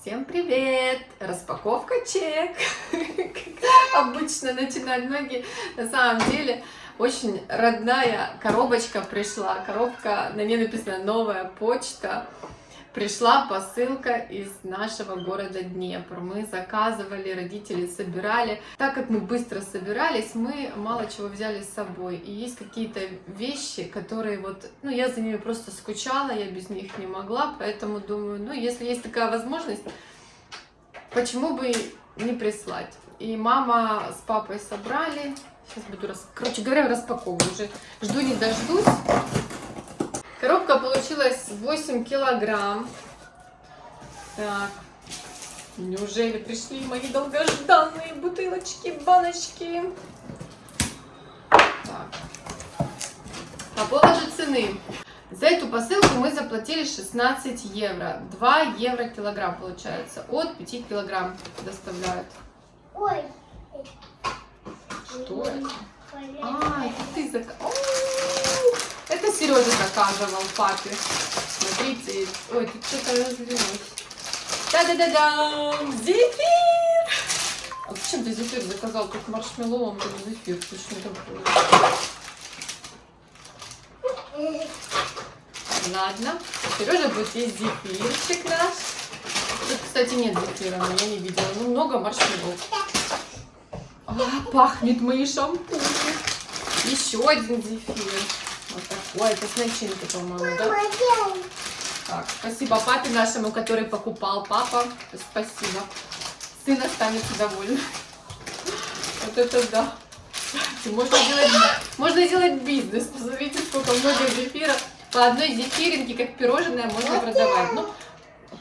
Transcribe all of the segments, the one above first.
Всем привет! Распаковка чек! Обычно начинают многие. На самом деле, очень родная коробочка пришла. Коробка, на ней написано «Новая почта». Пришла посылка из нашего города Днепр. Мы заказывали, родители собирали. Так как мы быстро собирались, мы мало чего взяли с собой. И есть какие-то вещи, которые вот, ну, я за ними просто скучала, я без них не могла, поэтому думаю, ну, если есть такая возможность, почему бы не прислать? И мама с папой собрали. Сейчас буду, рас... короче говоря, распаковываю. Уже жду не дождусь. Коробка получилась 8 килограмм. Так. Неужели пришли мои долгожданные бутылочки, баночки? Так. По поводу цены. За эту посылку мы заплатили 16 евро. 2 евро килограмм получается. От 5 килограмм доставляют. Ой. Что это? А, это ты заказал. Это Сережа заказывал папе. Смотрите. Ой, тут что-то разлилось. Да-да-да-да! Зефир! А зачем ты зефир заказал? Тут маршмеллоу, а тут зефир. Точно такой. Ладно. Сережа будет есть зефирчик наш. Тут, кстати, нет зефира, но я не видела. Ну, много маршмеллоу. А, пахнет мои шампуни. Еще один зефир. Такой. Это с начинкой, по-моему, да? Так, спасибо папе нашему, который покупал. Папа, спасибо. Сын останется доволен. Вот это да. Можно делать, можно делать бизнес. Посмотрите, сколько много зефира. По одной зефиринке, как пирожное, можно продавать. Ну,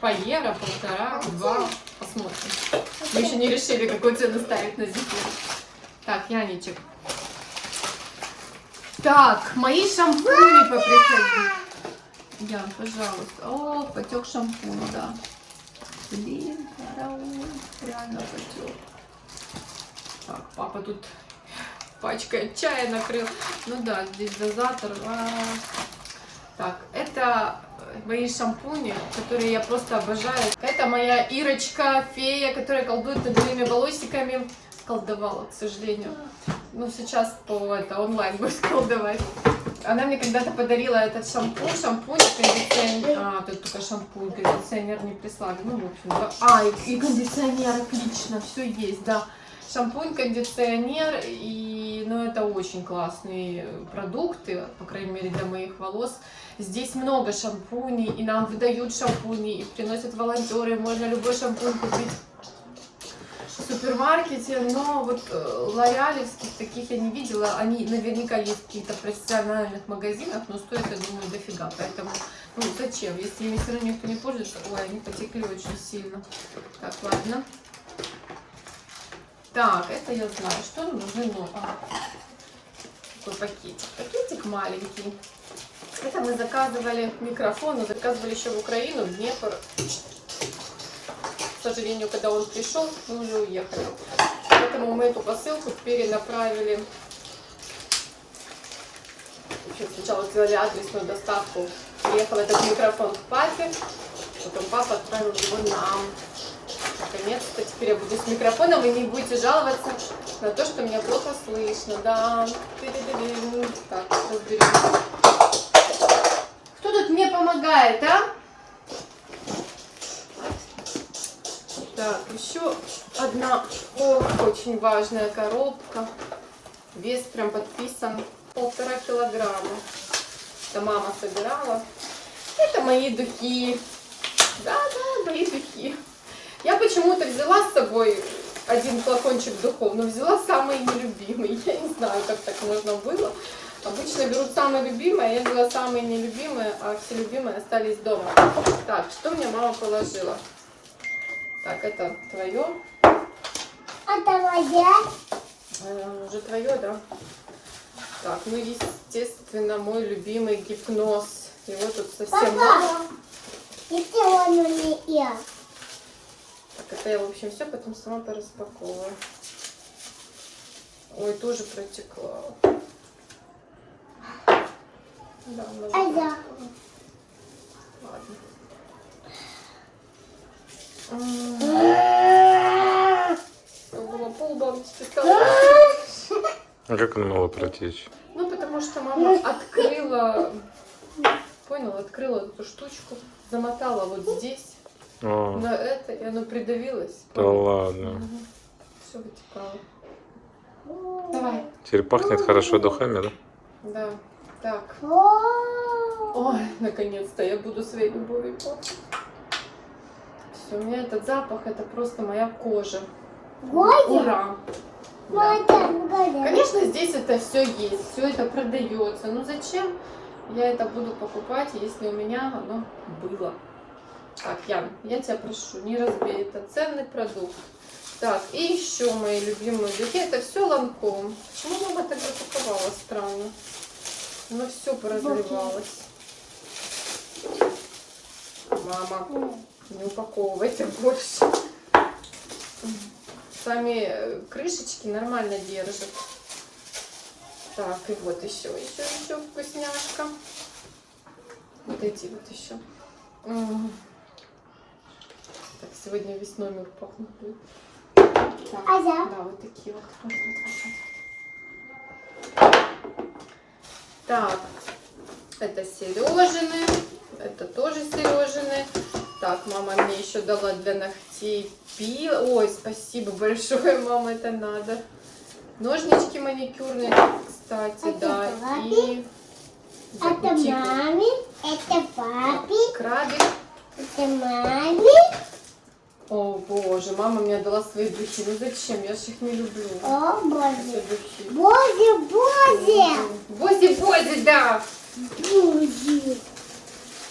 по евро, полтора, два. Посмотрим. Мы еще не решили, какую цену ставить на зефир. Так, Яничек. Так, мои шампуни поприходили. Ян, пожалуйста. О, потек шампунь, да. Блин, караул, реально потек. Так, папа тут пачкой чая накрыл. Ну да, здесь дозатор. А -а -а. Так, это мои шампуни, которые я просто обожаю. Это моя Ирочка, фея, которая колдует над моими волосиками. Колдовала, к сожалению. Ну, сейчас по это онлайн будет колдовать. Она мне когда-то подарила этот шампунь, шампунь, кондиционер. А, тут только шампунь, кондиционер не прислали. Ну, в общем, да. А, и, и кондиционер, отлично, все есть, да. Шампунь, кондиционер, и, ну, это очень классные продукты, по крайней мере, для моих волос. Здесь много шампуней, и нам выдают шампуни, и приносят волонтеры, можно любой шампунь купить супермаркете, но вот э, лореалевских таких я не видела, они наверняка есть в каких-то профессиональных магазинах, но стоят, я думаю, дофига, поэтому, ну, зачем, если ими все равно никто не пользуется, ой, они потекли очень сильно. Так, ладно. Так, это я знаю. Что нам нужно? Ну, а, такой пакетик. Пакетик маленький. Это мы заказывали микрофон, мы заказывали еще в Украину, в Днепр. Сожалению, когда он пришел, мы уже уехали. Поэтому мы эту посылку перенаправили. Еще сначала сделали адресную доставку. Приехал этот микрофон к папе, потом папа отправил его нам. Наконец-то теперь я буду с микрофоном, и не будете жаловаться на то, что меня плохо слышно. Да. Так, разберем. Кто тут мне помогает, а? Так, еще одна о, очень важная коробка. Вес прям подписан полтора килограмма. Это мама собирала. Это мои духи. Да-да, мои духи. Я почему-то взяла с собой один флакончик духов, но взяла самый нелюбимый. Я не знаю, как так можно было. Обычно берут самые любимые, я взяла самые нелюбимые, а все любимые остались дома. Так, что мне мама положила? Так, это твое. А твоя? А, уже твое, да? Так, ну, естественно, мой любимый гипноз. Его тут совсем мало. Если он не я. Так, это я, в общем, все потом сама пораспаковываю. Ой, тоже протекла. Да, а я? Ладно. Было. А как оно могло протечь? Ну, потому что мама открыла, понял, открыла эту штучку, замотала вот здесь, А, на это, и оно придавилось. да ладно. Все вытекало. Давай. Теперь пахнет хорошо духами, да? Да. Так. Ой, наконец-то я буду своей любовью пахнуть. У меня этот запах, это просто моя кожа. Годя? Ура! Да. Конечно, здесь это все есть, все это продается. Но зачем я это буду покупать, если у меня оно было? Так, Ян, я тебя прошу, не разбей, это ценный продукт. Так, и еще мои любимые духи. Это все ланком. Почему мама так запаковала? Странно. Оно все поразливалось. Мама, не упаковывайте больше. Сами э, крышечки нормально держат. Так, и вот еще, еще, еще вкусняшка. Вот эти вот еще. Так, сегодня весь номер пахнет. Так, А я? Да, вот такие вот. Вот, вот, вот, вот. Так, это Сережины, это тоже Сережины. Так, мама мне еще дала для ногтей пил. Ой, спасибо большое, мама, это надо. Ножнички маникюрные, кстати, Это да. папе, И Это маме, это папе, крабик. это маме. О боже, мама мне дала свои духи. Ну зачем? Я же их не люблю. О, боже. духи. Боже, боже. Бози-бози, да. Боже.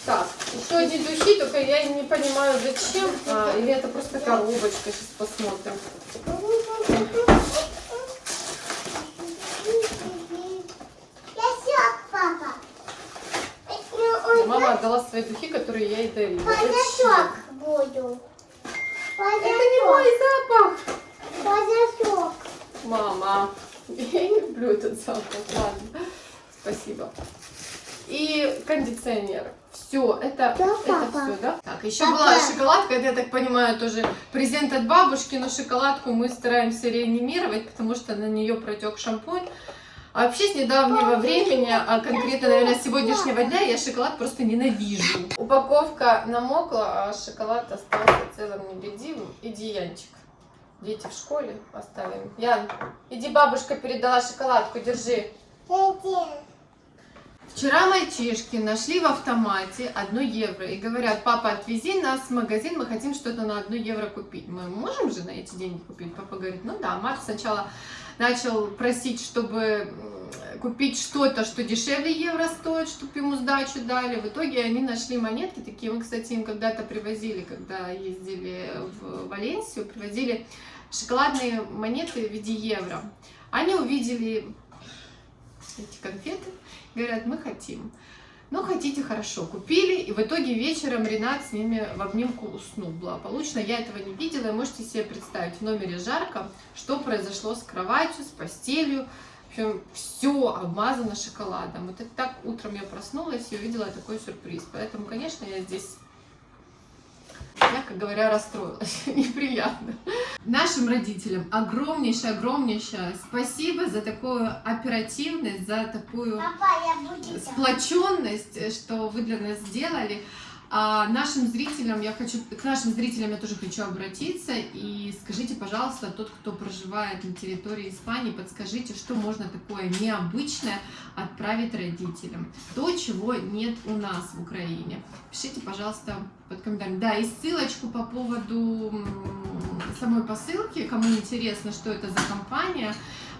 Так, еще одни духи, только я не понимаю зачем. А, или это просто коробочка, сейчас посмотрим. Мама отдала свои духи, которые я ей дарила. Подосок Зачем? буду. Это не мой запах. Подосок. Мама, я не люблю этот запах. Ладно, спасибо. И кондиционер. Все, это, Да, это папа. все, да? Так, еще Папа. была шоколадка, это, я так понимаю, тоже презент от бабушки, но шоколадку мы стараемся реанимировать, потому что на нее протек шампунь. А вообще с недавнего времени, а конкретно, наверное, с сегодняшнего дня, я шоколад просто ненавижу. Упаковка намокла, а шоколад остался целым невредимым. Иди, Янчик. Дети в школе оставим. Ян, иди, бабушка передала шоколадку, держи. Вчера мальчишки нашли в автомате 1 евро и говорят, папа, отвези нас в магазин, мы хотим что-то на 1 евро купить. Мы можем же на эти деньги купить? Папа говорит, ну да. Марк сначала начал просить, чтобы купить что-то, что дешевле евро стоит, чтобы ему сдачу дали. В итоге они нашли монетки такие. Мы, кстати, им когда-то привозили, когда ездили в Валенсию, привозили шоколадные монеты в виде евро. Они увидели эти конфеты, говорят, мы хотим. Ну, хотите, хорошо, купили, и в итоге вечером Ренат с ними в обнимку уснул. Благополучно, я этого не видела, и можете себе представить, в номере жарко, что произошло с кроватью, с постелью, в общем, все обмазано шоколадом. Вот так утром я проснулась и увидела такой сюрприз, поэтому, конечно, я здесь мягко говоря, расстроилась. Неприятно. Нашим родителям огромнейшее-огромнейшее спасибо за такую оперативность, за такую Папа, сплоченность, что вы для нас сделали. А нашим зрителям я хочу, к нашим зрителям я тоже хочу обратиться и скажите, пожалуйста, тот, кто проживает на территории Испании, подскажите, что можно такое необычное отправить родителям, то, чего нет у нас в Украине. Пишите, пожалуйста, под комментарием. Да, и ссылочку по поводу самой посылки, кому интересно, что это за компания,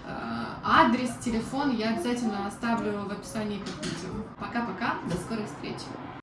э, адрес, телефон я обязательно оставлю в описании под видео. Пока-пока, до скорой встречи.